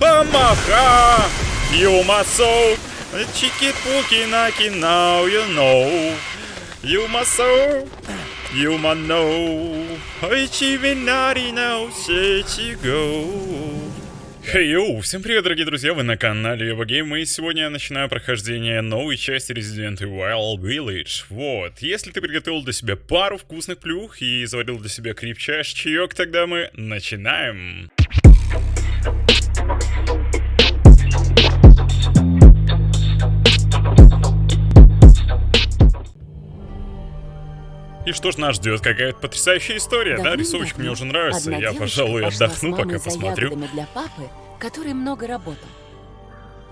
Амаха! You must so Чики пуки наки now you know You must so You must know Ичи нари now сечи go Хей, hey, всем привет, дорогие друзья, вы на канале Евагейм, и сегодня я начинаю прохождение новой части Resident Evil Village. Вот, если ты приготовил для себя пару вкусных плюх и заварил для себя крепчайший чаек, тогда мы начинаем. И что ж нас ждет? Какая-то потрясающая история, да? Рисовочка мне уже нравится. Я, пожалуй, отдохну, пока посмотрю. для папы, который много работал.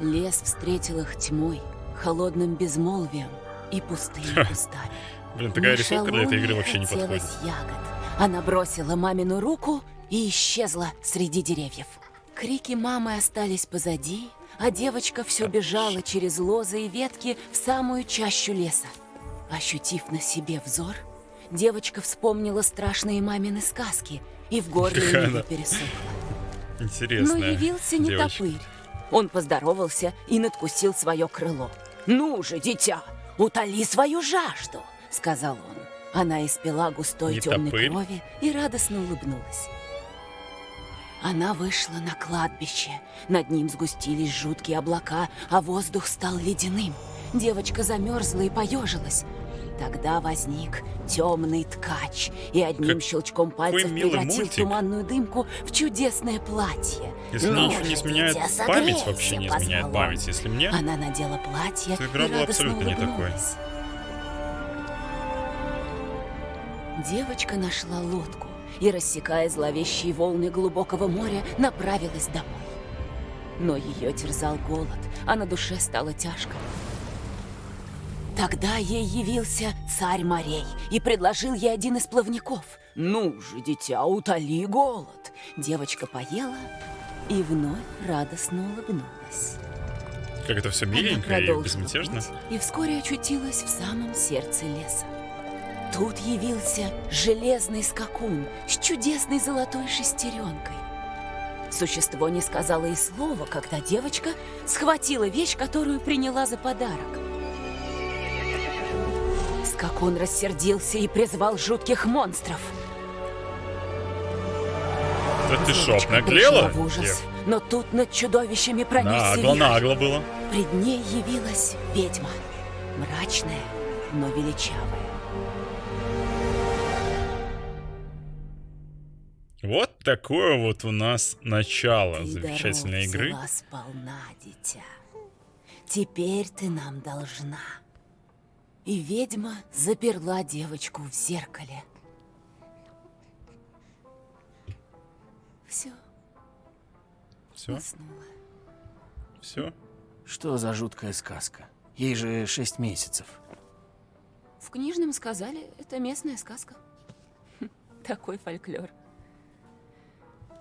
Лес встретил их тьмой, холодным безмолвием и пустыми кустами. Блин, такая рисовка для этой игры вообще не подходит. ягод. Она бросила мамину руку и исчезла среди деревьев. Крики мамы остались позади, а девочка все бежала через лозы и ветки в самую чащу леса. Ощутив на себе взор, девочка вспомнила страшные мамины сказки, и в горле у нее пересохло. Интересно. Но явился не девочка. топырь. Он поздоровался и надкусил свое крыло. «Ну же, дитя, утоли свою жажду!» — сказал он. Она испила густой Не темной топырь. крови и радостно улыбнулась. Она вышла на кладбище. Над ним сгустились жуткие облака, а воздух стал ледяным. Девочка замерзла и поежилась. Тогда возник темный ткач и одним Как- щелчком пальцев превратил мультик. туманную дымку в чудесное платье. Если «Ну ничего не дитя, память, согрейся», вообще не изменяет память. Если мне, Она надела платье Эта игра была абсолютно не такой. Девочка нашла лодку и, рассекая зловещие волны глубокого моря, направилась домой. Но ее терзал голод, а на душе стало тяжко. Тогда ей явился царь морей и предложил ей один из плавников. «Ну же, дитя, утоли голод!» Девочка поела и вновь радостно улыбнулась. как это все Она миленько и безмятежно. путь и вскоре очутилась в самом сердце леса. Тут явился железный скакун с чудесной золотой шестеренкой. Существо не сказала и слова, когда девочка схватила вещь, которую приняла за подарок. Скакун рассердился и призвал жутких монстров. Да ты шо, Девочка наглела? пришла в ужас, Дев? но тут над чудовищами пронесся Нагло, вихрь. нагло было. Пред ней явилась ведьма, мрачная, но величавая. Вот такое вот у нас начало Ты замечательной игры. сполна, дитя. Теперь ты нам должна. И ведьма заперла девочку в зеркале. Все, Все, уснула. все. Что за жуткая сказка? Ей же шесть месяцев. В книжном сказали, это местная сказка. Такой фольклор.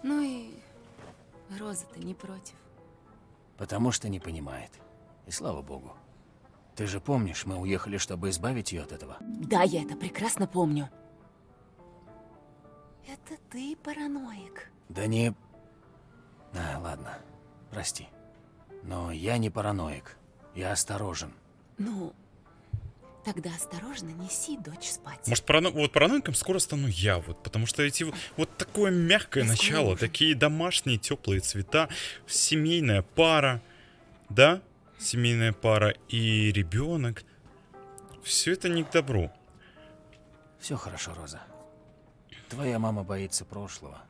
Ну и Роза-то не против. Потому что не понимает. И слава богу. Ты же помнишь, мы уехали, чтобы избавить ее от этого. Да, я это прекрасно помню. Это ты параноик. Да не... А, ладно. Прости. Но я не параноик. Я осторожен. Ну, тогда осторожно неси дочь спать. Может, парано... вот параноиком скоро стану я, вот, потому что эти вот, такое мягкое Я скоро начало, такие домашние теплые цвета, семейная пара, да, семейная пара и ребенок, все это не к добру. Все хорошо, Роза. Твоя мама боится прошлого.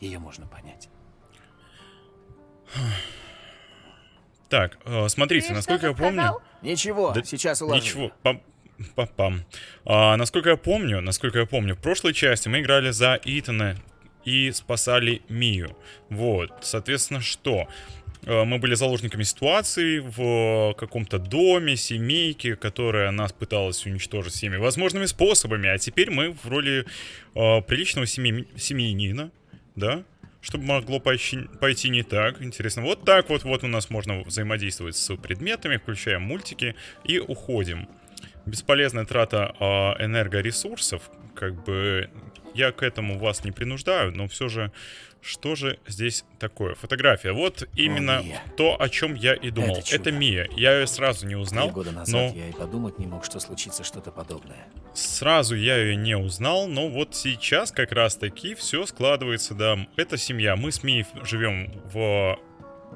Ее можно понять. Так, э, смотрите, насколько я помню, Ничего, Да сейчас уложу. ничего, пам, пам. А, насколько я помню, насколько я помню, в прошлой части мы играли за Итана и спасали Мию. Вот, соответственно, что? Э, Мы были заложниками ситуации в каком-то доме, семейке, которая нас пыталась уничтожить всеми возможными способами, а теперь мы в роли э, приличного семьи- семьянина, да? Чтобы могло пойти, не так. Интересно, вот так вот, вот у нас можно взаимодействовать с предметами, включаем мультики и уходим. Бесполезная трата э, энергоресурсов, как бы я к этому вас не принуждаю, но все же, что же здесь такое? Фотография. Вот именно Мия. то, о чем я и думал. Это Это. Мия. Я ее сразу не узнал, Три года назад но я и подумать не мог, что случится что-то подобное. сразу я ее не узнал, но вот сейчас как раз таки все складывается, да. Это семья. Мы с Мией живем в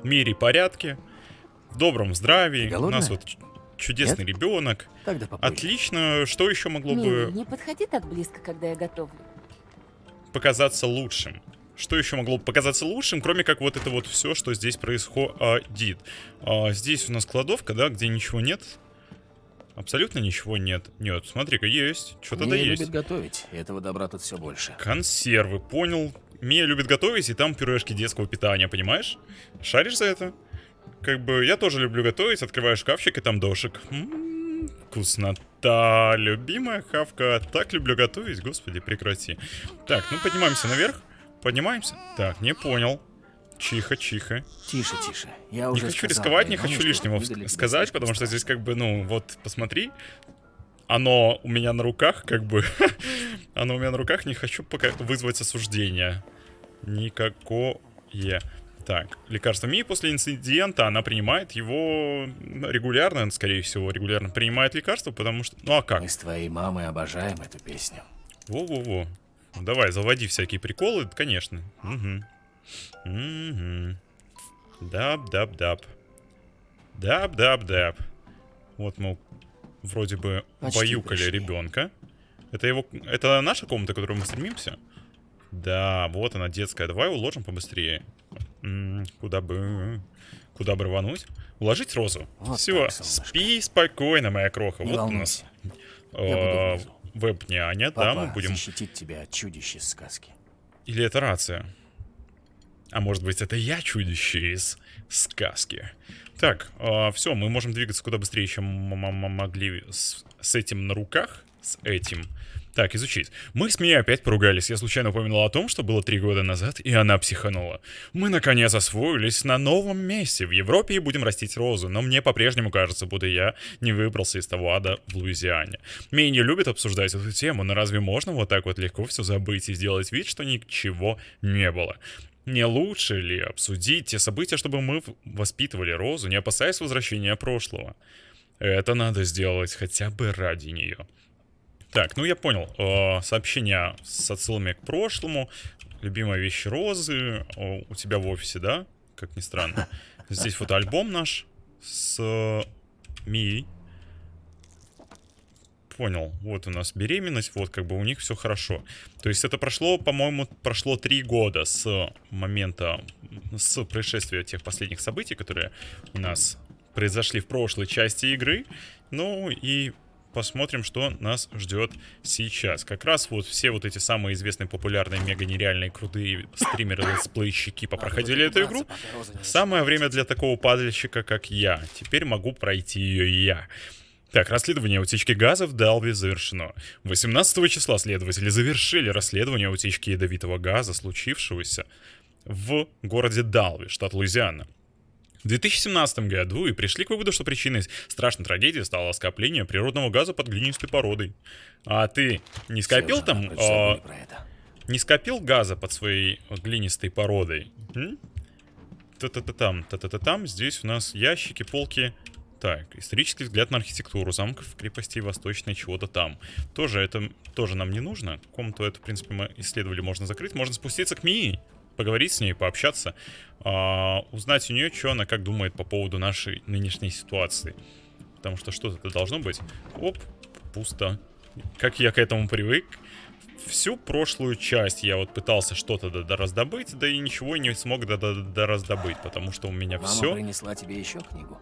мире порядке, в добром здравии. Ты У нас вот чудесный ребенок. Тогда попозже. Отлично. Что еще могло Милый, бы не подходи так близко, когда я готовлю. Показаться лучшим? Что еще могло бы показаться лучшим, кроме как вот это вот все, что здесь происходит? А, здесь у нас кладовка, да, где ничего нет. Абсолютно ничего нет. Нет, смотри-ка, есть. Что-то да есть. любит готовить, этого добра тут все больше. Консервы, понял. Мия любит готовить, и там пюрешки детского питания, понимаешь? Шаришь за это? Как бы я тоже люблю готовить, открываю шкафчик, и там дошик. М, Вкуснота, любимая хавка. Так люблю готовить, господи, прекрати. Так, ну поднимаемся наверх. Поднимаемся. Так, не понял. Чихо, чихо. Тише, тише. Я Не уже хочу сказал рисковать, не хочу лишнего сказать, потому что здесь как бы, ну, вот, посмотри. Оно у меня на руках, как бы. оно у меня на руках, не хочу пока вызвать осуждение. Никакое. Так, лекарство Мии после инцидента, она принимает его регулярно, скорее всего, регулярно принимает лекарство, потому что... Ну а как? Мы с твоей мамой обожаем эту песню. Во-во-во. Давай, заводи всякие приколы, конечно. Угу. Угу. Даб-даб-даб. Даб-даб-даб. Вот мы вроде бы Почти баюкали пришли. ребенка. Это его. Это наша комната, к которой мы стремимся? Да, вот она детская. Давай уложим побыстрее. М, Куда бы. Куда бы рвануть? Уложить розу. Вот Все, так, спи спокойно, моя кроха. Не вот у нас волнуйся. Я буду э, внизу. веб-няня, да, мы будем... защитит тебя от чудищ из сказки. Или это рация? А может быть, это я чудище из сказки? Так, все, мы можем двигаться куда быстрее, чем м- м- могли с, с этим на руках. С этим. Так, изучить. Мы с Мией опять поругались. Я случайно упомянул о том, что было три года назад, и она психанула. Мы, наконец, освоились на новом месте в Европе и будем растить розу, но мне по-прежнему кажется, будто я не выбрался из того ада в Луизиане. Мия не любит обсуждать эту тему, но разве можно вот так вот легко все забыть и сделать вид, что ничего не было? Не лучше ли обсудить те события, чтобы мы воспитывали Розу, не опасаясь возвращения прошлого? Это надо сделать хотя бы ради нее. Так, ну я понял. Э, сообщения с отсылами к прошлому. Любимая вещь Розы. О, у тебя в офисе, да? Как ни странно. Здесь фотоальбом наш с э, Мией. Понял. Вот у нас беременность, вот как бы у них все хорошо. То есть это прошло, по-моему, прошло три года с момента, с происшествия тех последних событий, которые у нас произошли в прошлой части игры. Ну и посмотрим, что нас ждет сейчас. Как раз вот все вот эти самые известные, популярные, мега нереальные, крутые стримеры, летсплейщики попроходили эту игру. Самое время для такого падальщика, как я. Теперь могу пройти ее и я. Так, расследование утечки газа в Далве завершено. 18 числа следователи завершили расследование утечки ядовитого газа, случившегося в городе Далви, штат Луизиана. В 2017 году и пришли к выводу, что причиной страшной трагедии стало скопление природного газа под глинистой породой. А ты не скопил там, а, это. не скопил газа под своей глинистой породой? Та-та-та-там, та-та-та-там. Здесь у нас ящики, полки. Так, исторический взгляд на архитектуру замков, крепостей восточной, чего-то там. Тоже это тоже нам не нужно. Комнату эту, в принципе, мы исследовали, можно закрыть. Можно спуститься к Мии, поговорить с ней, пообщаться. а, узнать у нее, что она как думает по поводу нашей нынешней ситуации. Потому что что-то должно быть. Оп, пусто. Как я к этому привык. Всю прошлую часть я вот пытался что-то раздобыть, да и ничего не смог раздобыть, потому что у меня Мама все. принесла тебе еще книгу.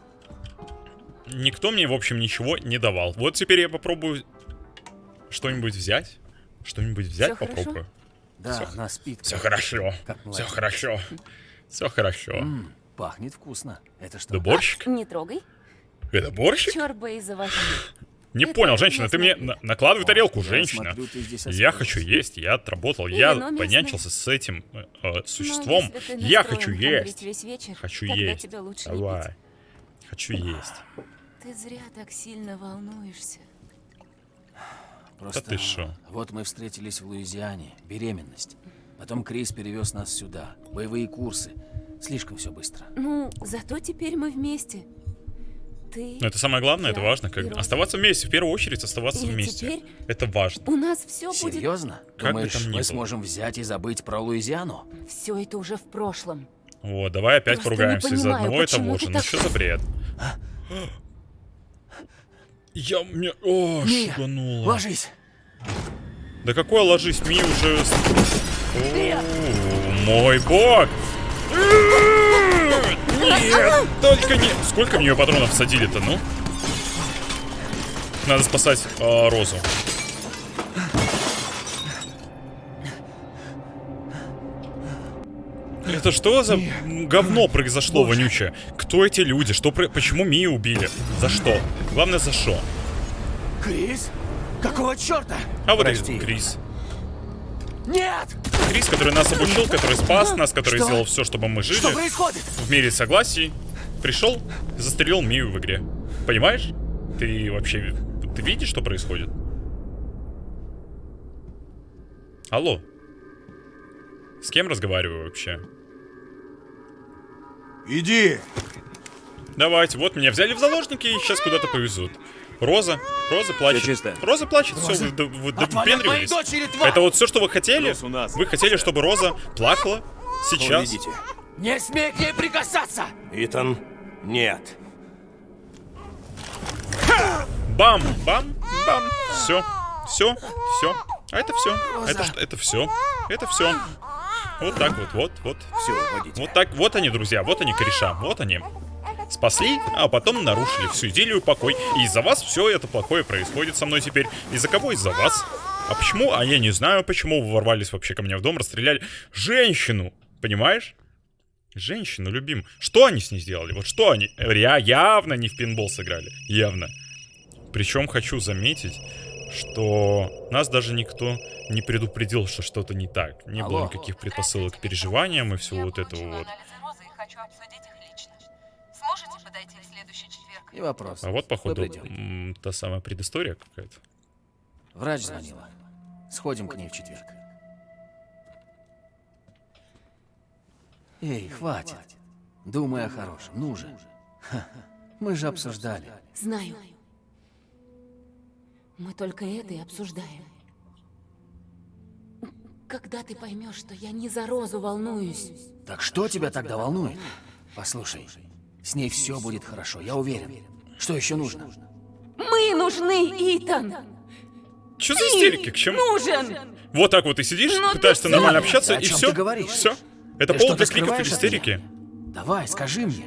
Никто мне, в общем, ничего не давал. Вот теперь я попробую что-нибудь взять. Что-нибудь взять Всё хорошо? Да, Всё- она спит. Все хорошо. Все хорошо. Все хорошо. М, пахнет вкусно. Это что? Да борщик? Не трогай. Это борщик? Чёрба из овощей. Не это понял, женщина, ты мне на- накладывай О, тарелку, я женщина. смотрю, Я хочу есть, я отработал, И я понянчился с этим э, э, Но существом. Я хочу есть. весь вечер, Хочу есть. Давай. Хочу есть. Ты зря так сильно волнуешься. Просто ты шо? вот мы встретились в Луизиане, беременность. Потом Крис перевез нас сюда, боевые курсы. Слишком все быстро. Ну, зато теперь мы вместе. Ты... Но это самое главное, это важно. Как... Оставаться вместе, в первую очередь оставаться И вместе. теперь Это важно. У нас все будет... Серьезно? Как бы Думаешь, там ни мы было. сможем взять и забыть про Луизиану? Все это уже в прошлом. Вот, давай опять Просто поругаемся из-за одного и того же. Ну так- что за бред? Я мне... О, Мия, шугануло. Ложись! Да какой ложись, Ми уже... О, мой бог! Нет, только не... Сколько в нее патронов садили-то, ну? Надо спасать а, Розу. Это что за говно произошло, вонючее? Кто эти люди? Что Почему Мию убили? За что? Главное, за что? Крис? Какого черта? А вот Прости. и Крис. Нет! Крис, который нас обучил, который спас нас, который Что? сделал все, чтобы мы жили Что происходит? в мире согласий, пришел застрелил Мию в игре. Понимаешь? Ты вообще... Ты видишь, что происходит? Алло. С кем разговариваю вообще? Иди! Давайте, вот меня взяли в заложники и сейчас куда-то повезут. Роза, Роза плачет. Чисто. Роза плачет, все, Роза, вы, д- вы от моей допендривались. дочери, тварь! Это вот все, что вы хотели? У нас. Вы хотели, чтобы Роза плакала сейчас? Увидите. Не смей к ней прикасаться! Итан, нет. Бам, бам, бам. Все, все, все. А это все. Это, это все. Это все. Вот так вот, вот, вот. Все, уводите. Вот так, вот они, друзья, вот они, кореша, вот они. Спасли, а потом нарушили всю идиллию покой. И из-за вас все это плохое происходит со мной теперь. Из-за кого? Из-за вас. А почему? А я не знаю, почему вы ворвались вообще ко мне в дом, расстреляли женщину. Понимаешь? Женщину любим. Что они с ней сделали? Вот что они? Я явно не в пинбол сыграли. Явно. Причем хочу заметить, что нас даже никто не предупредил, что что-то не так. Не было Алло. никаких предпосылок к переживаниям и всего вот этого вот. и вопрос. А вот, походу, та самая предыстория какая-то. Врач звонила. Сходим к ней в четверг. Эй, хватит. Думай о хорошем. Ну же. Ха, Мы же обсуждали. Знаю. Мы только это и обсуждаем. Когда ты поймешь, что я не за Розу волнуюсь? Так что тебя тогда волнует? Послушай, с ней все будет хорошо, я уверен. Что еще нужно? Мы нужны, Итан! Что за истерики? К чему? Нужен! Вот так вот и сидишь, Ну ты пытаешься всё. нормально общаться, и все. ты говоришь? Все. Это Ты повод для криков и истерики. Давай, скажи мне.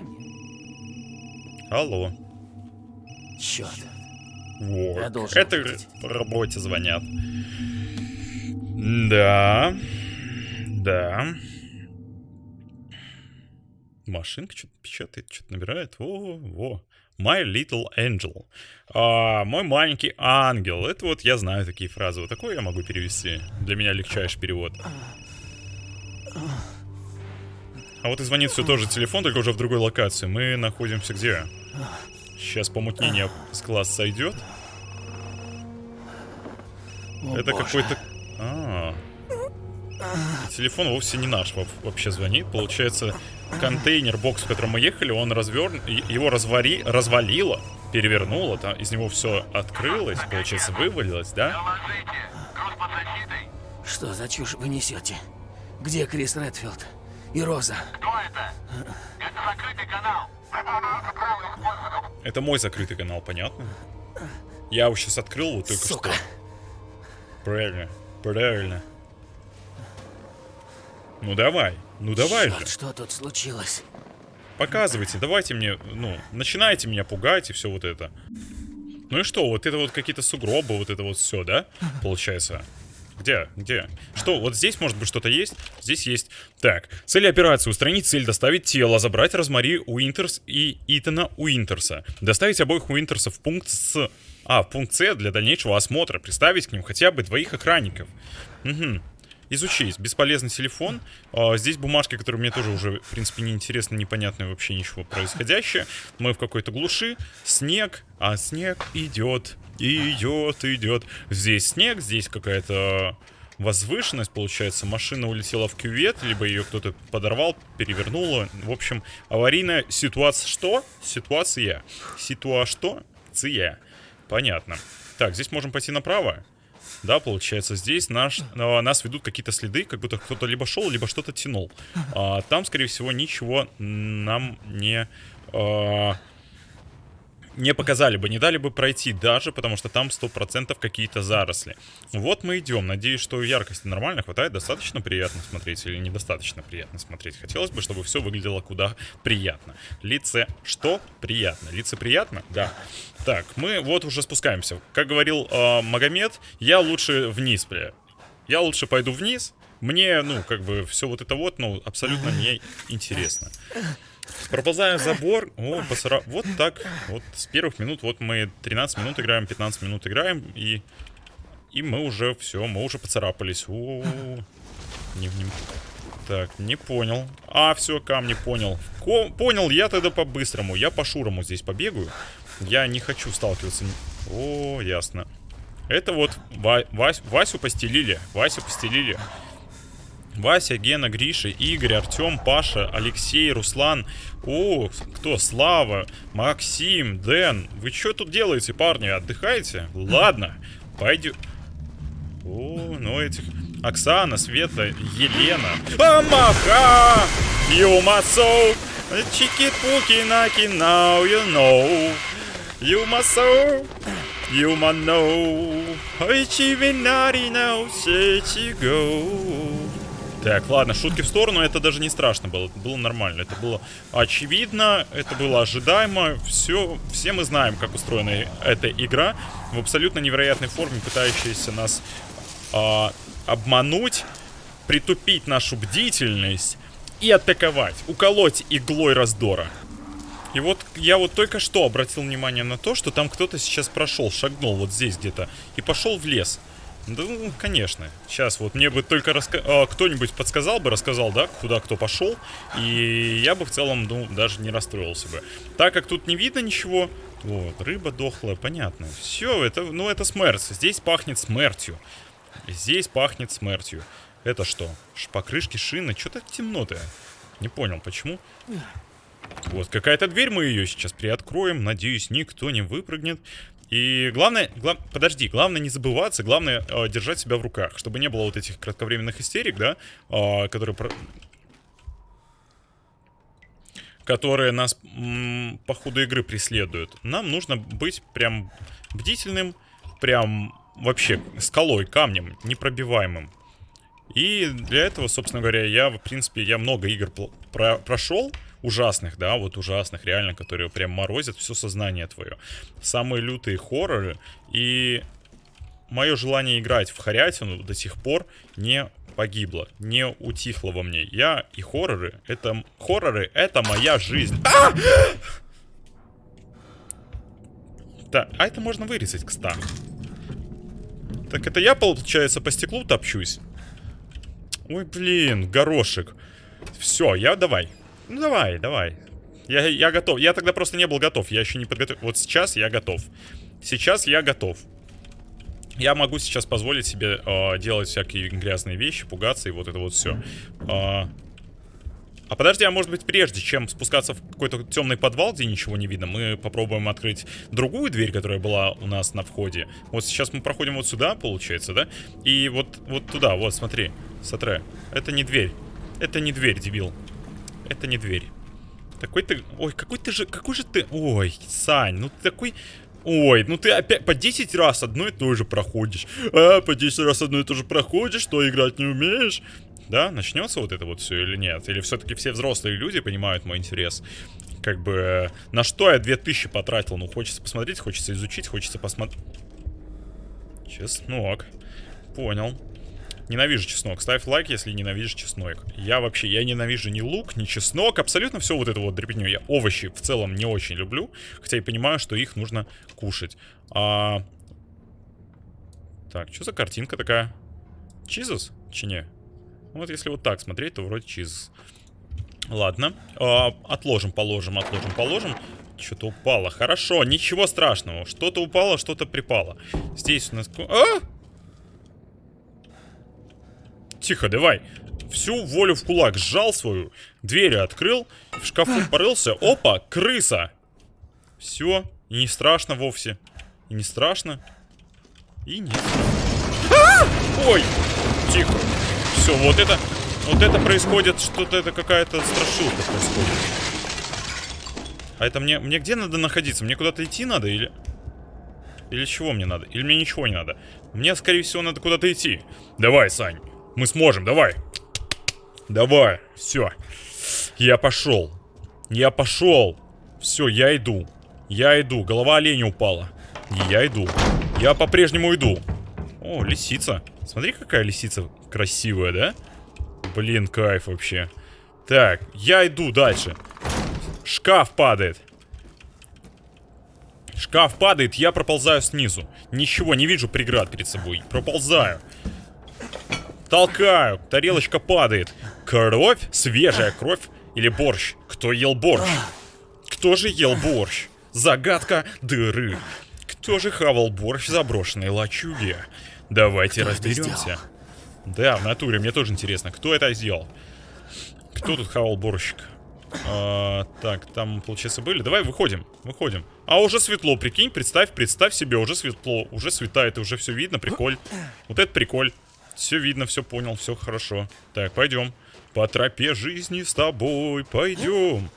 Алло. Черт. Вот. Я должен Это увидеть. по работе звонят. Да. Да. Машинка что-то печатает, что-то набирает. Во, во. My little angel. А, мой маленький ангел. Это вот я знаю такие фразы. Вот такое я могу перевести. Для меня легчайший перевод. А вот и звонит все тоже телефон, только уже в другой локации. Мы находимся где? Сейчас помутнение с глаз сойдет. О, Это какой-то... А. Телефон вовсе не наш во- вообще звонит. Получается, контейнер, бокс, в котором мы ехали, он разверн... и- Его развари... развалило, перевернуло, там из него все открылось, получается, вывалилось, да? Что за чушь вы несете? Где Крис Редфилд? И Роза? Это мой закрытый канал, понятно? Я его сейчас открыл вот только Сука. что. Правильно, правильно. Ну давай, ну давай Чёрт, же. что тут случилось? Показывайте, давайте мне, ну, начинайте меня пугать и все вот это. Ну и что, вот это вот какие-то сугробы, вот это вот все, да? Получается. Где? Где? Что, вот здесь, может быть, что-то есть? Здесь есть. Так, цель операции. Устранить цель, доставить тело, забрать Розмари Уинтерс и Итана Уинтерса. Доставить обоих Уинтерсов в пункт с... А, в пункт С для дальнейшего осмотра. Приставить к ним хотя бы двоих охранников. Угу. Изучить. Бесполезный телефон. А, здесь бумажки, которые мне тоже уже, в принципе, не интересны, непонятно вообще ничего происходящее. Мы в какой-то глуши. Снег. А снег идет, идет, идет. Здесь снег, здесь какая-то возвышенность, получается. Машина улетела в кювет, либо ее кто-то подорвал, перевернула. В общем, аварийная ситуация. Что? Ситуация. Ситуа что? Ция. Понятно. Так, здесь можем пойти направо. Да, получается, здесь наш, а, нас ведут какие-то следы, как будто кто-то либо шел, либо что-то тянул. А, там, скорее всего, ничего нам не... А, не показали бы, не дали бы пройти даже, потому что там 100% какие-то заросли. Вот мы идем. Надеюсь, что яркости нормально хватает. Достаточно приятно смотреть или недостаточно приятно смотреть. Хотелось бы, чтобы все выглядело куда приятно. Лице что? Приятно. Лице приятно? Да. Так, мы вот уже спускаемся. Как говорил э, Магомед, я лучше вниз, бля. Я лучше пойду вниз. Мне, ну, как бы, все вот это вот, ну, абсолютно не интересно. Проползаем забор. О, посара... Вот так. Вот с первых минут. Вот мы 13 минут играем, 15 минут играем. И, и мы уже все, мы уже поцарапались. О, -о, -о. Не, не... Так, не понял. А, все, камни понял. Ко понял, я тогда по-быстрому. Я по шурому здесь побегаю. Я не хочу сталкиваться. О, ясно. Это вот Ва Вась Васю постелили. Васю постелили. Вася, Гена, Гриша, Игорь, Артем, Паша, Алексей, Руслан. О, кто? Слава, Максим, Дэн. Вы что тут делаете, парни? Отдыхаете? Ладно, пойдем. О, ну этих... Оксана, Света, Елена. Амаха! You. Чики-пуки наки, now you know. You must know. Очевидно, now, say go. Так, ладно, шутки в сторону, это даже не страшно было, это было нормально, это было очевидно, это было ожидаемо, все, все мы знаем, как устроена эта игра, в абсолютно невероятной форме, пытающаяся нас э, обмануть, притупить нашу бдительность и атаковать, уколоть иглой раздора. И вот я вот только что обратил внимание на то, что там кто-то сейчас прошел, шагнул вот здесь где-то и пошел в лес. Да, ну, конечно. Сейчас вот мне бы только раска... а, кто-нибудь подсказал бы, рассказал, да, куда кто пошел, и я бы в целом, ну, даже не расстроился бы. Так как тут не видно ничего, вот, рыба дохлая, понятно. Все, это, ну, это смерть. Здесь пахнет смертью. Здесь пахнет смертью. Это что? Покрышки, шины? Что так темно-то? Не понял, почему? Вот, какая-то дверь, мы ее сейчас приоткроем. Надеюсь, никто не выпрыгнет. И главное, глав... подожди, главное не забываться, главное э, держать себя в руках, чтобы не было вот этих кратковременных истерик, да, э, которые... Про... которые нас по ходу игры преследуют. Нам нужно быть прям бдительным, прям вообще скалой, камнем, непробиваемым. И для этого, собственно говоря, я, в принципе, я много игр про прошел, ужасных, да, вот ужасных, реально, которые прям морозят все сознание твое. Самые лютые хорроры. И мое желание играть в хорятину до сих пор не погибло, не утихло во мне. Я и хорроры, это... Хорроры, это моя жизнь. А! Да, а это можно вырезать, кстати. Так это я, получается, по стеклу топчусь? Ой, блин, горошек. Все, я давай. Ну давай, давай. Я, я готов. Я тогда просто не был готов. Я еще не подготовил. Вот сейчас я готов. Сейчас я готов. Я могу сейчас позволить себе э, делать всякие грязные вещи, пугаться и вот это вот все. Э, а, а подожди, а может быть прежде, чем спускаться в какой-то темный подвал, где ничего не видно, мы попробуем открыть другую дверь, которая была у нас на входе. Вот сейчас мы проходим вот сюда, получается, да? И вот, вот туда, вот, смотри, смотри. Это не дверь. Это не дверь, дебил. Это не дверь. Такой ты... Ой, какой ты же... Какой же ты... Ой, Сань, ну ты такой... Ой, ну ты опять по 10 раз одно и то же проходишь. А, по 10 раз одно и то же проходишь, что играть не умеешь. Да, начнется вот это вот все или нет? Или все-таки все взрослые люди понимают мой интерес? Как бы, на что я 2000 потратил? Ну, хочется посмотреть, хочется изучить, хочется посмотреть. Чеснок. Понял. Ненавижу чеснок. Ставь лайк, если ненавидишь чеснок. Я вообще, я ненавижу ни лук, ни чеснок. Абсолютно все вот это вот дребедню. Я овощи в целом не очень люблю. Хотя и понимаю, что их нужно кушать. А... Так, что за картинка такая? Чизус? Чи не? Вот если вот так смотреть, то вроде чиз. Ладно. А, отложим, положим, отложим, положим. Что-то упало. Хорошо, ничего страшного. Что-то упало, что-то припало. Здесь у нас... А! Тихо, давай. Всю волю в кулак сжал свою, двери открыл, в шкафу порылся. Опа, крыса. Все, и не страшно вовсе. И не страшно. И не страшно. Ой, тихо. Все, вот это, вот это происходит, что-то это какая-то страшилка происходит. А это мне, мне где надо находиться? Мне куда-то идти надо или... Или чего мне надо? Или мне ничего не надо? Мне, скорее всего, надо куда-то идти. Давай, Сань. Мы сможем, давай. Давай, все. Я пошел. Я пошел. Все, я иду. Я иду. Голова оленя упала. Я иду. Я по-прежнему иду. О, лисица. Смотри, какая лисица красивая, да? Блин, кайф вообще. Так, я иду дальше. Шкаф падает. Шкаф падает, я проползаю снизу. Ничего, не вижу преград перед собой. Проползаю. Толкаю, тарелочка падает. Кровь? Свежая кровь? Или борщ? Кто ел борщ? Кто же ел борщ? Загадка дыры. Кто же хавал борщ в заброшенной лачуге? Давайте Кто разберемся. Да, в натуре, мне тоже интересно, кто это сделал? Кто тут хавал борщик? А, так, там, получается, были. Давай выходим, выходим. А уже светло, прикинь, представь, представь себе, уже светло, уже светает, уже все видно, приколь. Вот это приколь. Все видно, все понял, все хорошо. Так, пойдем. По тропе жизни с тобой пойдем.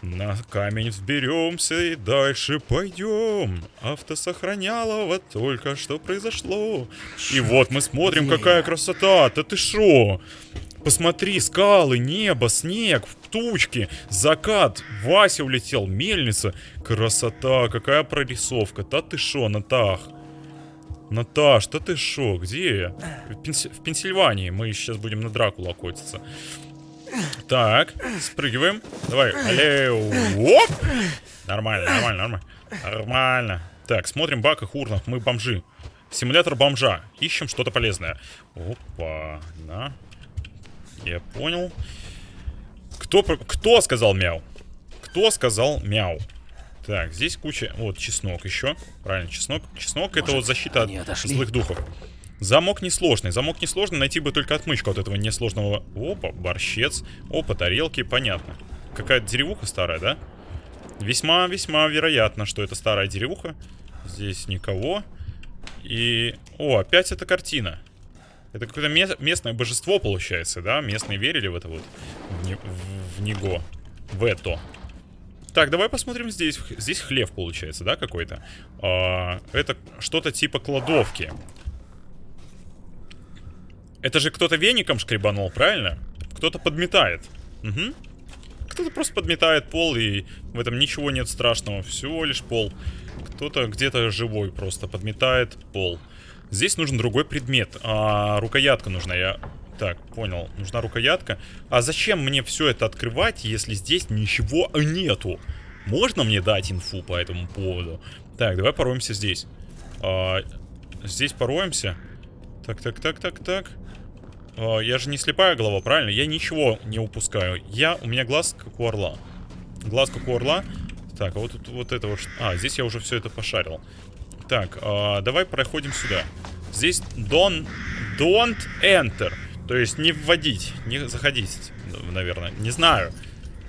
На камень взберемся и дальше пойдем. Автосохранялово только что произошло. И вот мы смотрим, какая красота. Да ты шо? Посмотри, скалы, небо, снег, тучки, закат, Вася улетел, мельница. Красота, какая прорисовка. Да ты шо, Натах? Наташ, да ты шо, где? В, Пенси- в Пенсильвании. Мы сейчас будем на Дракулу охотиться. Так, спрыгиваем. Давай, аллею. Оп! Нормально, нормально, нормально. Нормально. Так, смотрим бак и хурнах. Мы бомжи. Симулятор бомжа. Ищем что-то полезное. Опа, на. Я понял. Кто, кто сказал мяу? Кто сказал мяу? Так, здесь куча... Вот, чеснок еще. Правильно, чеснок. Чеснок это Может, вот защита от злых духов. Замок несложный. Замок несложный. Найти бы только отмычку от этого несложного... Опа, борщец. Опа, тарелки. Понятно. Какая-то деревуха старая, да? Весьма-весьма вероятно, что это старая деревуха. Здесь никого. И... О, опять эта картина. Это какое-то ме- местное божество получается, да? Местные верили в это вот. В, не- в- в него. В это. Так, давай посмотрим здесь. Здесь хлев получается, да, какой-то? А, это что-то типа кладовки. Это же кто-то веником шкребанул, правильно? Кто-то подметает. Угу. Кто-то просто подметает пол, и в этом ничего нет страшного. Всего лишь пол. Кто-то где-то живой просто подметает пол. Здесь нужен другой предмет. А, рукоятка нужна. Я... Так, понял. Нужна рукоятка. А зачем мне все это открывать, если здесь ничего нету? Можно мне дать инфу по этому поводу? Так, давай пороемся здесь. А, здесь пороемся. Так, так, так, так, так. А, я же не слепая голова, правильно? Я ничего не упускаю. Я, у меня глаз как у орла. Глаз как у орла. Так, а вот тут вот это вот... А, здесь я уже все это пошарил. Так, а, давай проходим сюда. Здесь don't, don't enter. То есть не вводить, не заходить, наверное. Не знаю.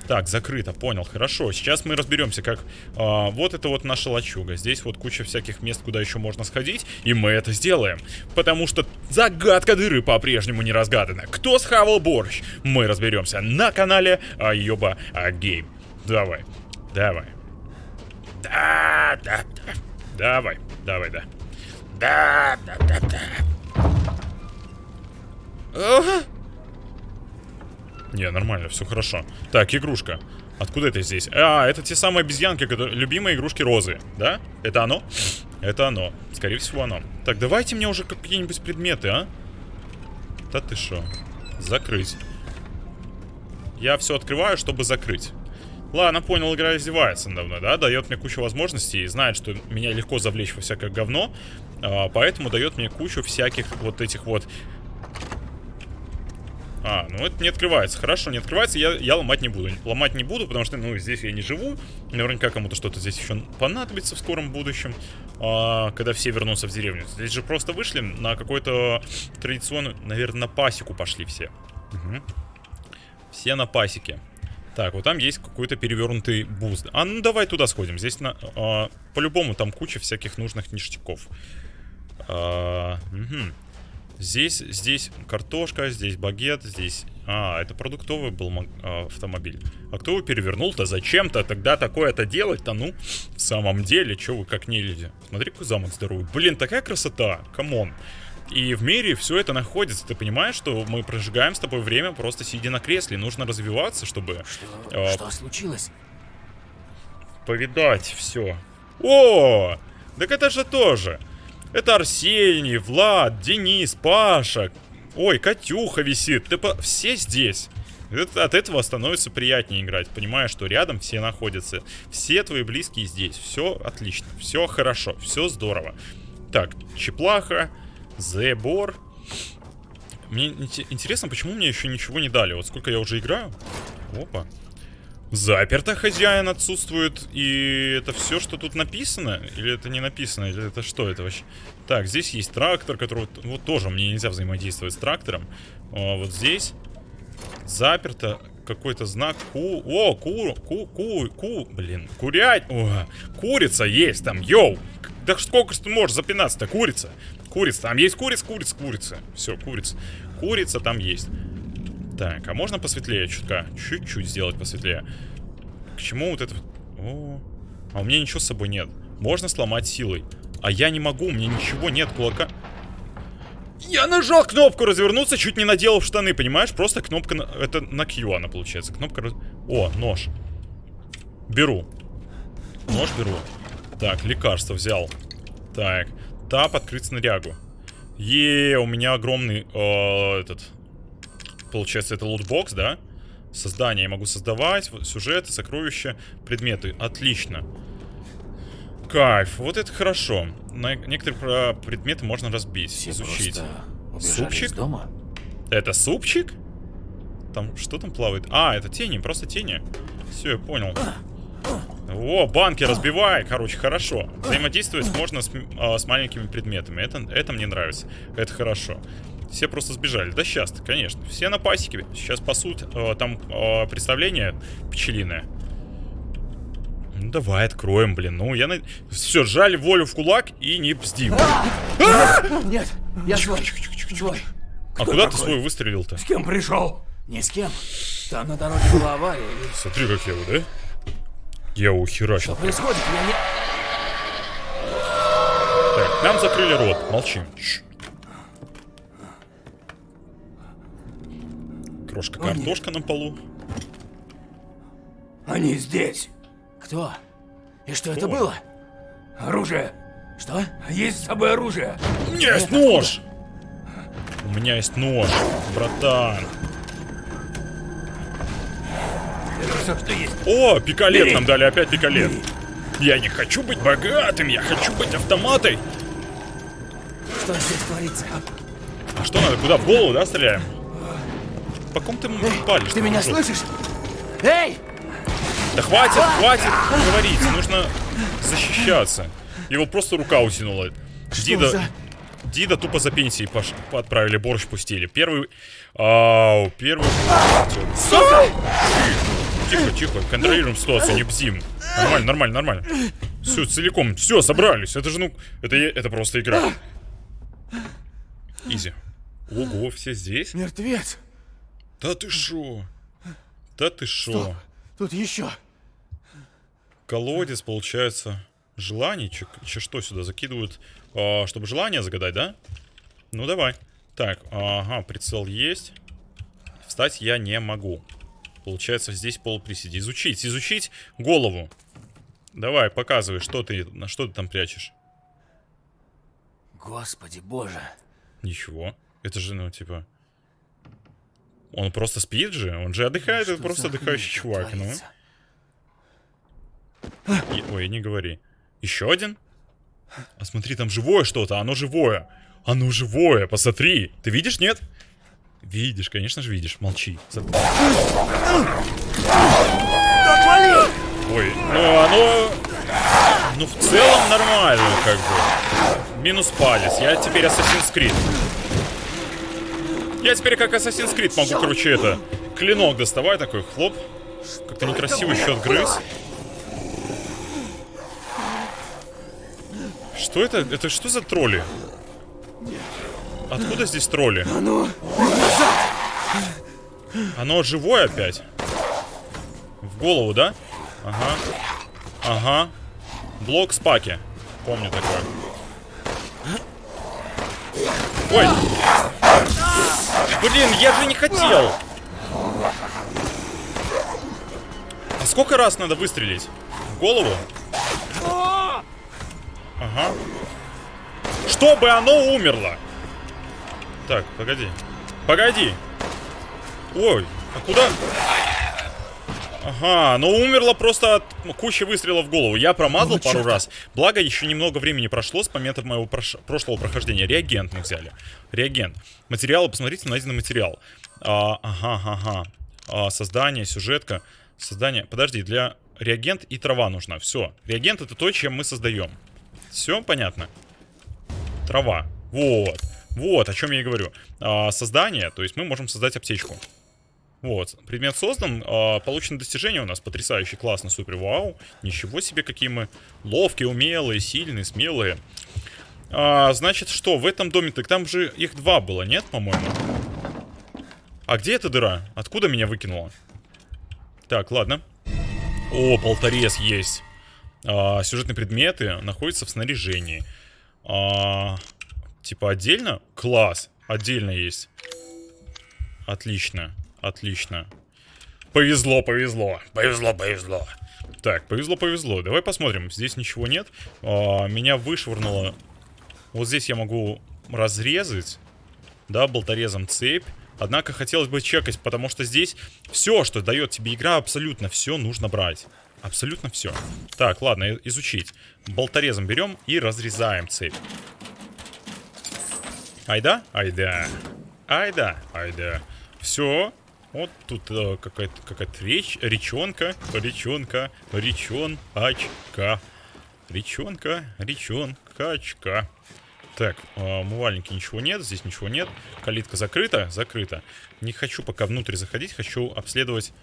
Так, закрыто, понял, хорошо. Сейчас мы разберемся, как... а, вот это вот наша лачуга. Здесь вот куча всяких мест, куда еще можно сходить. И мы это сделаем. Потому что загадка дыры по-прежнему не разгадана. Кто схавал борщ? Мы разберемся на канале Айоба Гейм. Давай, давай. Да, да, да. Давай, давай, да. Да, да, да, да. Не, нормально, все хорошо. Так, игрушка. Откуда это здесь? А, это те самые обезьянки, которые... Любимые игрушки Розы, да? Это оно? Это оно. Скорее всего, оно. Так, давайте мне уже какие-нибудь предметы, а? Да ты шо? Закрыть. Я все открываю, чтобы закрыть. Ладно, понял, игра издевается надо мной, да? Дает мне кучу возможностей и знает, что меня легко завлечь во всякое говно. а, поэтому дает мне кучу всяких вот этих вот... А, ну это не открывается. Хорошо, не открывается, я, я ломать не буду. Ломать не буду, потому что, ну, здесь я не живу. Наверняка кому-то что-то здесь еще понадобится в скором будущем, а, когда все вернутся в деревню. Здесь же просто вышли на какой-то традиционную, наверное, на пасеку пошли все. Угу. Все на пасеке. Так, вот там есть какой-то перевернутый бус. А ну давай туда сходим. Здесь на, а, по-любому там куча всяких нужных ништяков. А, угу. Здесь, здесь картошка, здесь багет, здесь... А, это продуктовый был а, автомобиль. А кто его перевернул-то? Зачем-то тогда такое-то делать-то? Ну, в самом деле, что вы как не люди? Смотри, какой замок здоровый. Блин, такая красота. Come on. И в мире все это находится. Ты понимаешь, что мы прожигаем с тобой время просто сидя на кресле. Нужно развиваться, чтобы... Что, э, что случилось? Повидать все. О! Так это же тоже. Это Арсений, Влад, Денис, Паша. Ой, Катюха висит. Ты по... Все здесь. Это, от этого становится приятнее играть, понимая, что рядом все находятся. Все твои близкие здесь. Все отлично, все хорошо, все здорово. Так, Чеплаха, Зебор. Мне интересно, почему мне еще ничего не дали. Вот сколько я уже играю. Опа. Заперто хозяин отсутствует. И это все, что тут написано? Или это не написано? Или это что это вообще? Так, здесь есть трактор, который... Вот тоже мне нельзя взаимодействовать с трактором. А, вот здесь. Заперто. Какой-то знак ку... О, ку... Ку... Ку... Ку... Блин. Курять. О, курица есть там. Йоу. Да сколько ж ты можешь запинаться-то? Курица. Курица. Там есть курица, курица, курица. Все, курица. Курица там есть. Так, а можно посветлее чутка? Чуть-чуть сделать посветлее. К чему вот это... О, а у меня ничего с собой нет. Можно сломать силой. А я не могу, у меня ничего нет кулака. Я нажал кнопку развернуться, чуть не наделал в штаны, понимаешь? Просто кнопка... На... Это на Q она получается. Кнопка... О, нож. Беру. Нож беру. Так, лекарство взял. Так. Тап, открыть снарягу. Е, у меня огромный э, этот Получается, это лутбокс, да? Создание я могу создавать, сюжеты, сокровища, предметы. Отлично. Кайф, вот это хорошо. На некоторые предметы можно разбить, Все изучить. Супчик? Из дома? Это супчик? Там что там плавает? А, это тени, просто тени. Все, я понял. О, банки разбивай, короче, хорошо. Взаимодействовать можно с, а, с маленькими предметами. Это, это мне нравится. Это хорошо. Все просто сбежали. Да сейчас конечно. Все на пасеке. Сейчас пасут. Э, там э, представление пчелиное. Ну, давай откроем, блин. Ну, я на... Все, сжали волю в кулак и не бздим. Нет, я свой. А куда ты свой выстрелил-то? С кем пришел? Ни с кем. Там на дороге была авария. Смотри, как я его, да? Я ухерачил. Что происходит? Я не... Так, нам закрыли рот. Молчим. Крошка картошка на полу. Они здесь. Кто? И что Кто? это было? Оружие. Что? Есть с собой оружие. У меня есть нож. У меня есть нож, братан. Это все, что есть. О, пикалет Бери. нам дали, опять пикалет. Бери. Я не хочу быть богатым, я хочу быть автоматой. Что здесь творится? А что надо, куда? В голову, да, стреляем? По ком ты Эй, палишь? Ты меня слышишь? Эй! Да хватит, хватит говорить, нужно защищаться. Его просто рука утянула. Что Дида, за... Дида тупо за пенсией пош... отправили, борщ пустили. Первый... Ау, первый... Сука! Тихо, тихо, контролируем ситуацию, не бзим. Нормально, нормально, нормально. Все, целиком, все, собрались. Это же, ну, это, это просто игра. Изи. Ого, все здесь? Мертвец. Да ты шо? Да ты шо? Тут еще. Колодец, получается, желаний. Че, че что сюда закидывают? А, чтобы желание загадать, да? Ну, давай. Так, ага, прицел есть. Встать я не могу. Получается, здесь полуприседи. Изучить, изучить голову. Давай, показывай, что ты, на что ты там прячешь. Господи боже. Ничего. Это же, ну, типа... Он просто спит же? Он же отдыхает, это просто отдыхающий чувак, ну. И, ой, не говори. Еще один? А смотри, там живое что-то, оно живое. Оно живое, посмотри. Ты видишь, нет? Видишь, конечно же видишь. Молчи. Ой, ну оно... Ну, в целом нормально, как бы. Минус палец. Я теперь Assassin's Creed. Я теперь как Assassin's Creed могу, короче, это... Клинок доставай такой, хлоп. Как-то некрасиво еще отгрыз. Что это? Это что за тролли? Откуда здесь тролли? Оно живое опять? В голову, да? Ага. Ага. Блок спаки. Помню такое. Ой! Блин, я же не хотел! А сколько раз надо выстрелить? В голову? Ага. Чтобы оно умерло! Так, погоди. Погоди! Ой, а куда? Ага, оно умерло просто от кучи выстрелов в голову. Я промазал пару раз. Благо, еще немного времени прошло с момента моего прош- прошлого прохождения. Реагент мы взяли. Реагент. Материалы, посмотрите, найденный материал. А, ага, ага. А, создание, сюжетка. Создание. Подожди, для реагент и трава нужна. Все. Реагент это то, чем мы создаем. Все понятно? Трава. Вот. Вот, о чем я и говорю. А, создание, то есть мы можем создать аптечку. Вот, предмет создан, а, получено достижение у нас потрясающе, классно, супер, вау. Ничего себе, какие мы ловкие, умелые, сильные, смелые. А, значит, что, в этом доме, так там же их два было, нет, по-моему? А где эта дыра? Откуда меня выкинуло? Так, ладно. О, болторез есть. А, сюжетные предметы находятся в снаряжении. А, типа отдельно? Класс, отдельно есть. Отлично. Отлично. Повезло, повезло. Повезло, повезло. Так, повезло, повезло. Давай посмотрим. Здесь ничего нет. А, меня вышвырнуло. Вот здесь я могу разрезать. Да, болторезом цепь. Однако хотелось бы чекать, потому что здесь все, что дает тебе игра, абсолютно все нужно брать. Абсолютно все. Так, ладно, изучить. Болторезом берем и разрезаем цепь. Айда? Айда. Айда. Айда. Все. Вот тут э, какая-то какая-то речь, речонка, речонка, речон, очка. Речонка, речонка, очка. Так, э, умывальники ничего нет, здесь ничего нет. Калитка закрыта? Закрыта. Не хочу пока внутрь заходить, хочу обследовать,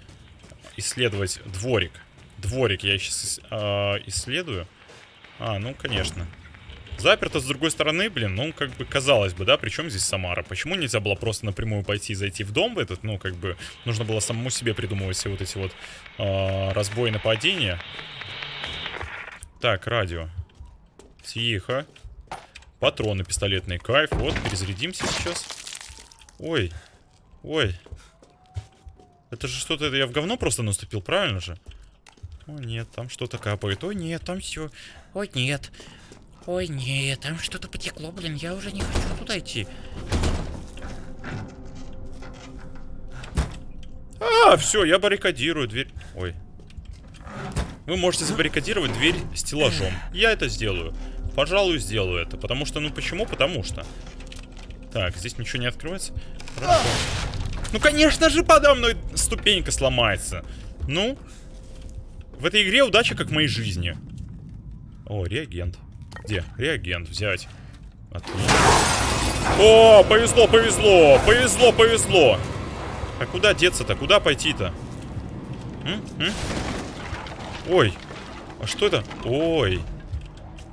исследовать дворик. Дворик я сейчас э, исследую. А, ну, конечно. Заперто с другой стороны, блин, ну, как бы, казалось бы, да, причем здесь Самара? Почему нельзя было просто напрямую пойти и зайти в дом в этот? Ну, как бы, нужно было самому себе придумывать все вот эти вот э, разбои нападения. Так, радио. Тихо. Патроны пистолетные, кайф. Вот, перезарядимся сейчас. Ой. Ой. Это же что-то, это я в говно просто наступил, правильно же? О, нет, там что-то капает. Ой, нет, там все. Ой, нет. Ой, нет, там что-то потекло, блин, я уже не хочу туда идти. А, все, я баррикадирую дверь. Ой. Вы можете забаррикадировать дверь стеллажом. Я это сделаю. Пожалуй, сделаю это. Потому что, ну почему? Потому что. Так, здесь ничего не открывается. Хорошо. Ну, конечно же, подо мной ступенька сломается. Ну. В этой игре удача, как в моей жизни. О, реагент. Где? Реагент взять. Отлично. О, повезло, повезло, повезло, повезло. А куда деться-то? Куда пойти-то? Ой, а что это? Ой.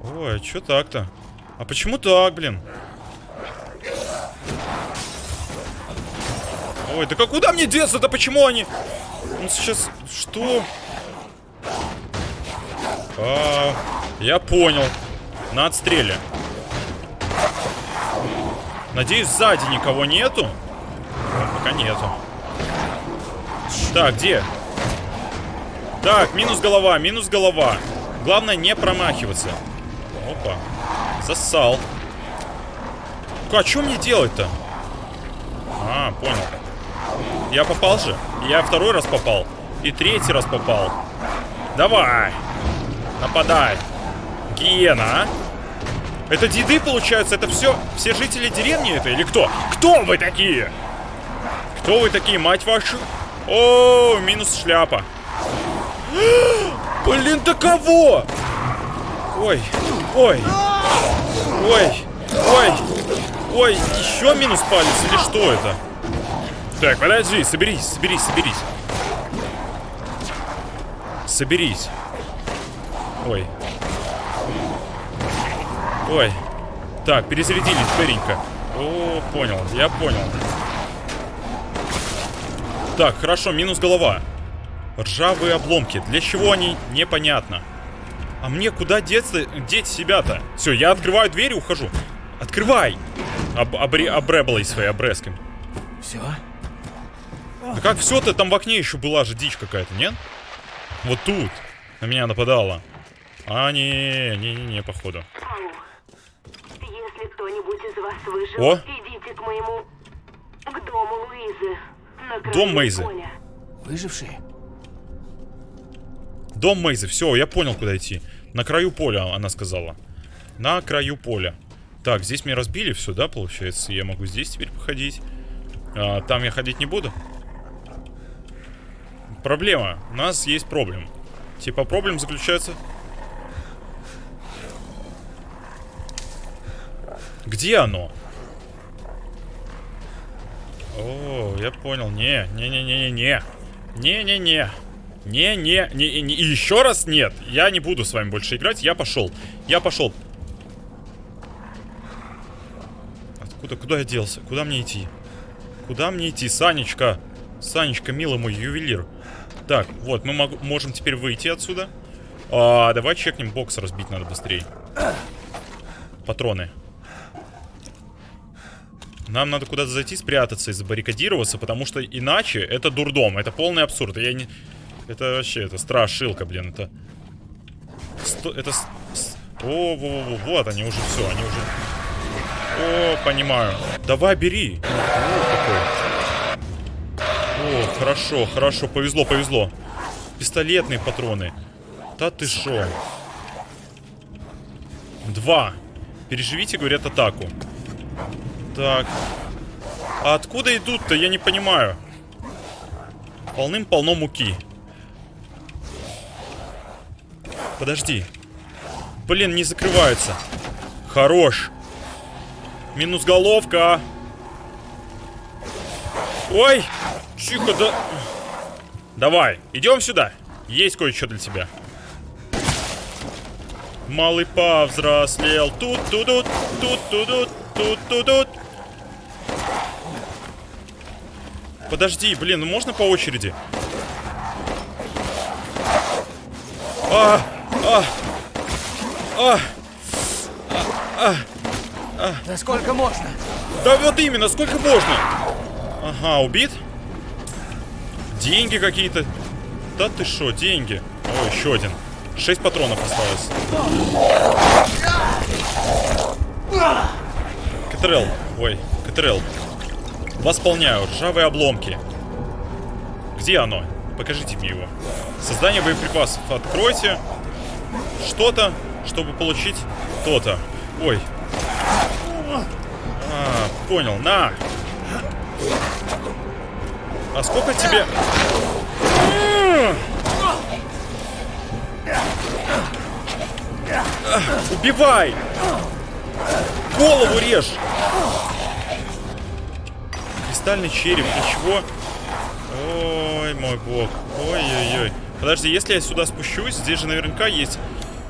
Ой, а что так-то? А почему так, блин? Ой, да как куда мне деться-то? Почему они... Ну, сейчас... Что? А, я понял. На отстреле. Надеюсь, сзади никого нету. Пока нету. Так, где? Так, минус голова, минус голова. Главное не промахиваться. Опа. Засал. А что мне делать-то? А, понял. Я попал же. Я второй раз попал. И третий раз попал. Давай. Нападай. Гиена, а? Это деды, получается? Это все, все жители деревни это или кто? Кто вы такие? Кто вы такие, мать вашу? О, минус шляпа. Блин, да кого? Ой, ой, ой, ой, ой, еще минус палец или что это? Так, подожди, соберись, соберись, соберись. Соберись. Ой. Ой. Так, перезарядились, быренько. О, понял, я понял. Так, хорошо, минус голова. Ржавые обломки. Для чего они? Непонятно. А мне куда деться, деть себя-то? Все, я открываю дверь и ухожу. Открывай! Об, обре, обреблой своей обрезками. Все? Да как все-то? Там в окне еще была же дичь какая-то, нет? Вот тут. На меня нападала. А, не, не, не, не, походу. Если кто-нибудь из вас выжил, О. идите к моему... к дому Луизы. Дом Мейзы. поля. Выжившие? Дом Мейзы, все, я понял, куда идти. На краю поля, она сказала. На краю поля. Так, здесь меня разбили все, да, получается? Я могу здесь теперь походить. А, там я ходить не буду. Проблема. У нас есть проблем. Типа, проблем заключается... Где оно? О, я понял. Не, не-не-не-не-не. Не-не-не. Не-не, не, не, и еще раз нет. Я не буду с вами больше играть. Я пошел. Я пошел. Откуда, куда я делся? Куда мне идти? Куда мне идти? Санечка. Санечка, милый мой ювелир. Так, вот, мы мог, можем теперь выйти отсюда. А, давай чекнем. Бокс разбить надо быстрее. Патроны. Нам надо куда-то зайти, спрятаться и забаррикадироваться, потому что иначе это дурдом. Это полный абсурд. Я не... Это вообще, это страшилка, блин, это... Сто... Это... О, во, во, во, вот они уже все, они уже... О, понимаю. Давай, бери. О, какой. О, хорошо, хорошо, повезло, повезло. Пистолетные патроны. Да ты шо? Два. Переживите, говорят, атаку. Так. А откуда идут-то, я не понимаю. Полным-полно муки. Подожди. Блин, не закрывается. Хорош. Минус головка. Ой! Тихо, да... Давай, идем сюда. Есть кое-что для тебя. Малый повзрослел. Тут-тудут, тут-тудут, тут-тудут. Подожди, блин, ну можно по очереди? А, а, а, Да сколько можно? да вот именно, сколько можно? Ага, убит? Деньги какие-то. Да ты шо, деньги? О, еще один. Шесть патронов осталось. КТРЛ. Ой, КТРЛ. Восполняю. Ржавые обломки. Где оно? Покажите мне его. Создание боеприпасов. Откройте что-то, чтобы получить то-то. Ой. А, понял. На. А сколько тебе... Убивай! Голову режь! Кристальный череп, ничего. Ой, мой бог. Ой-ой-ой. Подожди, если я сюда спущусь, здесь же наверняка есть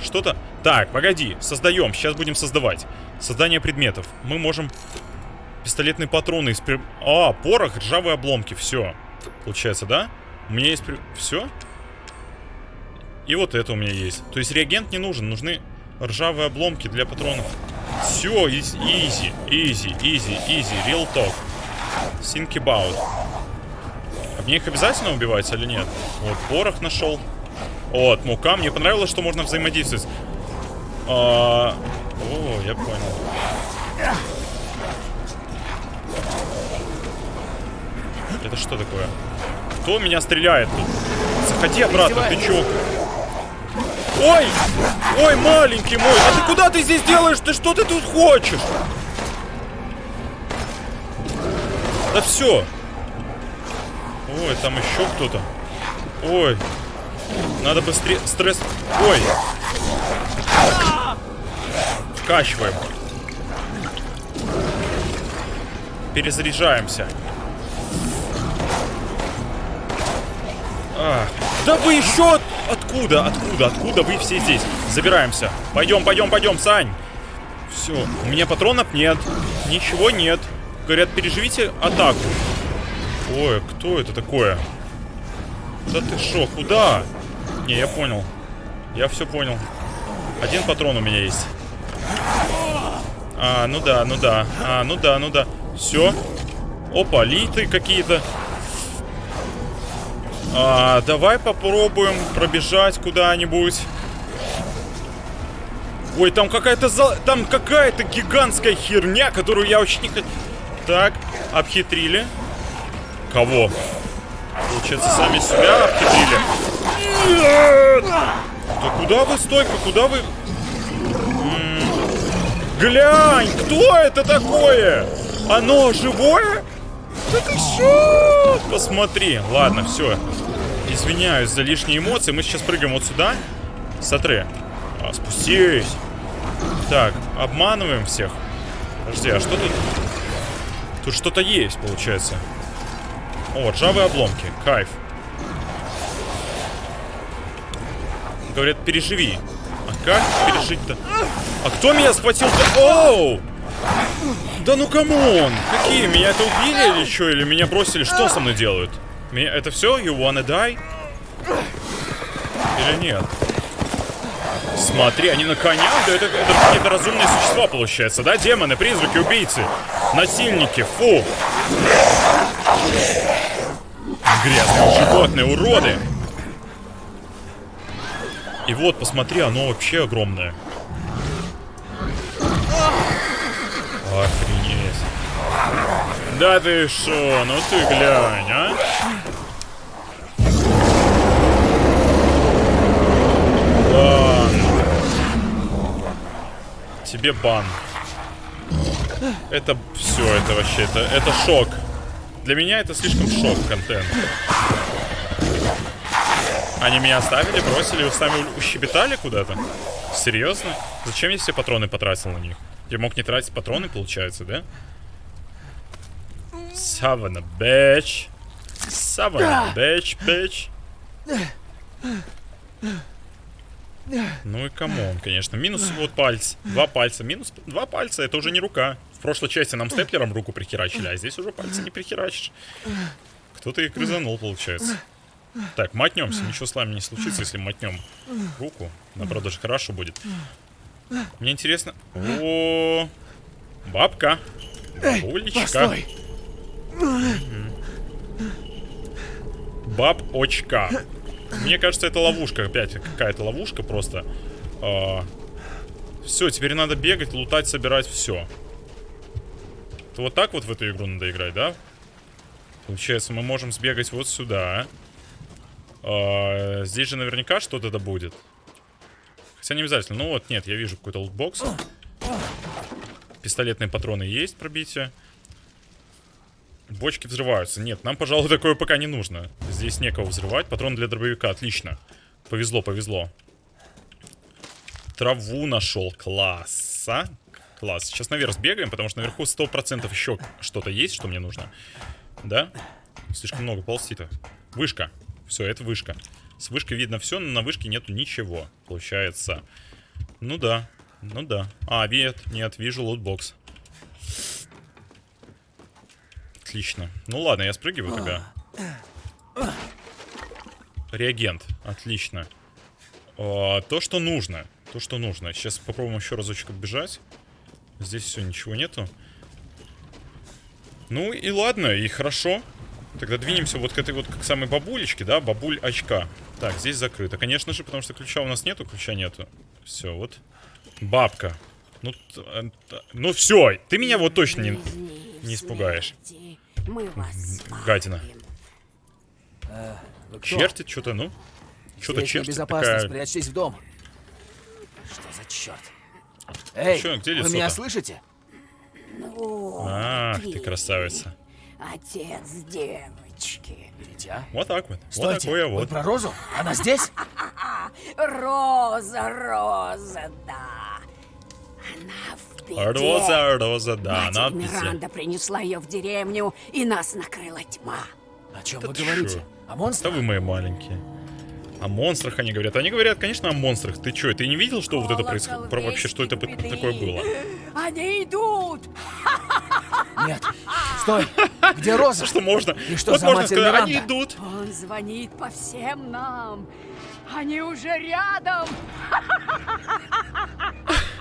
что-то... Так, погоди, создаем, сейчас будем создавать. Создание предметов. Мы можем пистолетные патроны из... при- А, порох, ржавые обломки, все. Получается, да? У меня есть... Все? И вот это у меня есть. То есть реагент не нужен, нужны ржавые обломки для патронов. Все, easy, easy, easy, easy, real talk. Think about. А мне их обязательно убивать или нет? Вот, порох нашел. Вот, мука. Мне понравилось, что можно взаимодействовать. А, О, я понял. Это что такое? Кто меня стреляет тут? Заходи обратно, ты чё? Ой! Ой, маленький мой! А ты куда ты здесь делаешь? Ты что ты тут хочешь? Да все. Ой, там еще кто-то. Ой. Надо быстрее... Стресс... Ой. Вкачиваем. Перезаряжаемся. А, да вы еще... Откуда? Откуда? Откуда вы все здесь? Забираемся. Пойдем, пойдем, пойдем, Сань. Все. У меня патронов нет. Ничего нет. Говорят, переживите атаку. Ой, кто это такое? Да ты шо, куда? Не, я понял. Я все понял. Один патрон у меня есть. А, ну да, ну да. А, ну да, ну да. Все. Опа, литы какие-то. А, давай попробуем пробежать куда-нибудь. Ой, там какая-то за... там какая-то гигантская херня, которую я очень не хочу. Так, обхитрили. Кого? Получается, сами себя обхитрили. Нет! Да куда вы, стойка, куда вы... М -м Глянь, кто это такое? Оно живое? Да ты что? Посмотри. Ладно, все. Извиняюсь за лишние эмоции. Мы сейчас прыгаем вот сюда. Смотри. А, спустись. Так, обманываем всех. Подожди, а что тут? Тут что-то есть, получается. О, ржавые обломки. Кайф. Говорят, переживи. А как пережить-то? А кто меня схватил-то? Оу! Да ну come on! Какие? Меня это убили или что? Или меня бросили? Что со мной делают? Меня... Это все? You wanna die? Или нет? Смотри, они на конях? Да это, это какие-то разумные существа, получается, да? Демоны, призраки, убийцы, насильники, фу! Грязные животные, уроды! И вот, посмотри, оно вообще огромное. Охренеть. Да ты шо, ну ты глянь, а? Бан. Тебе бан. Это все, это вообще, это, это шок. Для меня это слишком шок контент. Они меня оставили, бросили, сами ущебетали куда-то? Серьезно? Зачем я все патроны потратил на них? Я мог не тратить патроны, получается, да? Савана, бэч. Савана, бэч, бэч. Ну и come on, конечно. Минус вот пальц. Два пальца. Минус два пальца. Это уже не рука. В прошлой части нам степлером руку прихерачили, а здесь уже пальцы не прихерачишь. Кто-то их грызанул, получается. Так, мотнемся. Ничего с нами не случится, если мотнем руку. Наоборот, даже хорошо будет. Мне интересно... О, бабка. Бабулечка. Баб-очка. Мне кажется, это ловушка. Опять какая-то ловушка просто. А, все, теперь надо бегать, лутать, собирать все. То вот так вот в эту игру надо играть, да? Получается, мы можем сбегать вот сюда. А, здесь же наверняка что-то да будет. Хотя не обязательно. Ну вот, нет, я вижу какой-то лутбокс. Пистолетные патроны есть пробитие. Бочки взрываются. Нет, нам, пожалуй, такое пока не нужно. Здесь некого взрывать. Патрон для дробовика. Отлично. Повезло, повезло. Траву нашел. Класс. А? Класс. Сейчас наверх сбегаем, потому что наверху 100% еще что-то есть, что мне нужно. Да? Слишком много ползти-то. Вышка. Все, это вышка. С вышкой видно все, но на вышке нету ничего. Получается. Ну да. Ну да. А, нет, нет, вижу лутбокс. Отлично. Ну ладно, я спрыгиваю тогда. Реагент. Отлично. А, то, что нужно. То, что нужно. Сейчас попробуем еще разочек отбежать. Здесь все, ничего нету. Ну и ладно, и хорошо. Тогда двинемся вот к этой вот к самой бабулечке, да? Бабуль очка. Так, здесь закрыто. Конечно же, потому что ключа у нас нету, ключа нету. Все, вот. Бабка. Ну, э, ну все, ты меня вот точно не, не испугаешь. Гадина. Э, Чертит что-то, ну. Что-то чертит безопасно, такая. спрячьтесь в дом. Что за черт? Эй, Чё, где вы меня слышите? Ну, Ах, ты красавица. Отец девочки. Дитя? Вот так вот. Вот Стойте, такое вы вот. про Розу? Она здесь? Роза, Роза, да. Она в беде. Роза, Роза, да, Мать надписи. Миранда принесла ее в деревню, и нас накрыла тьма. О чем Да вы говорите? чё? О Да монстрах? вы мои маленькие. О монстрах они говорят. Они говорят, конечно, о монстрах. Ты чё, ты не видел, что вот это происходит? Про вообще, что это Колокол такое беды. было? Они идут! Нет. Стой! Где Роза? Что можно? И что вот за можно сказать, они Миранда? идут. Он звонит по всем нам. Они уже рядом.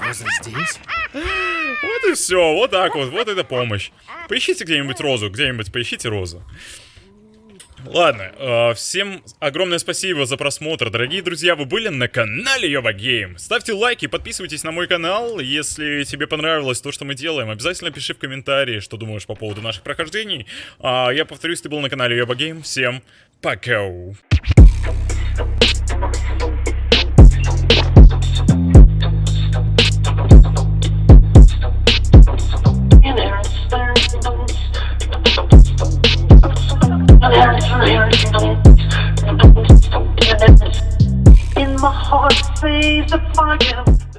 Роза здесь? Вот и все, вот так вот, вот это помощь. Поищите где-нибудь розу, где-нибудь поищите розу. Ладно, э, всем огромное спасибо за просмотр, дорогие друзья, вы были на канале Йова Гейм. Ставьте лайки, подписывайтесь на мой канал, если тебе понравилось то, что мы делаем, обязательно пиши в комментарии, что думаешь по поводу наших прохождений. А я повторюсь, ты был на канале Йова Гейм, всем пока. In my heart, say the fire.